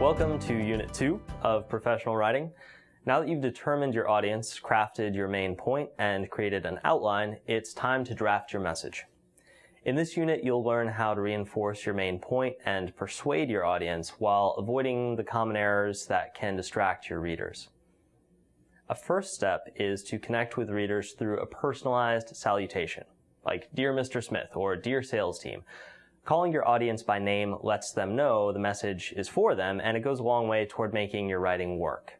Welcome to Unit 2 of Professional Writing. Now that you've determined your audience, crafted your main point, and created an outline, it's time to draft your message. In this unit, you'll learn how to reinforce your main point and persuade your audience while avoiding the common errors that can distract your readers. A first step is to connect with readers through a personalized salutation, like Dear Mr. Smith or Dear Sales Team. Calling your audience by name lets them know the message is for them and it goes a long way toward making your writing work.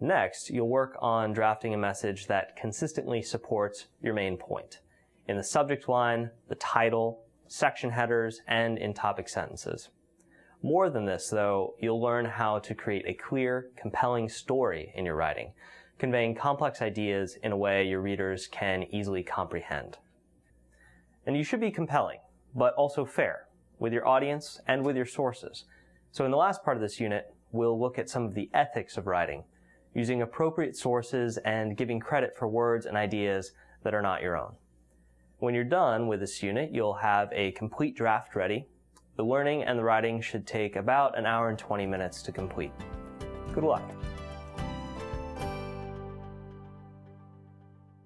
Next, you'll work on drafting a message that consistently supports your main point in the subject line, the title, section headers, and in topic sentences. More than this, though, you'll learn how to create a clear, compelling story in your writing, conveying complex ideas in a way your readers can easily comprehend. And you should be compelling, but also fair, with your audience and with your sources. So in the last part of this unit, we'll look at some of the ethics of writing, using appropriate sources and giving credit for words and ideas that are not your own. When you're done with this unit, you'll have a complete draft ready. The learning and the writing should take about an hour and 20 minutes to complete. Good luck.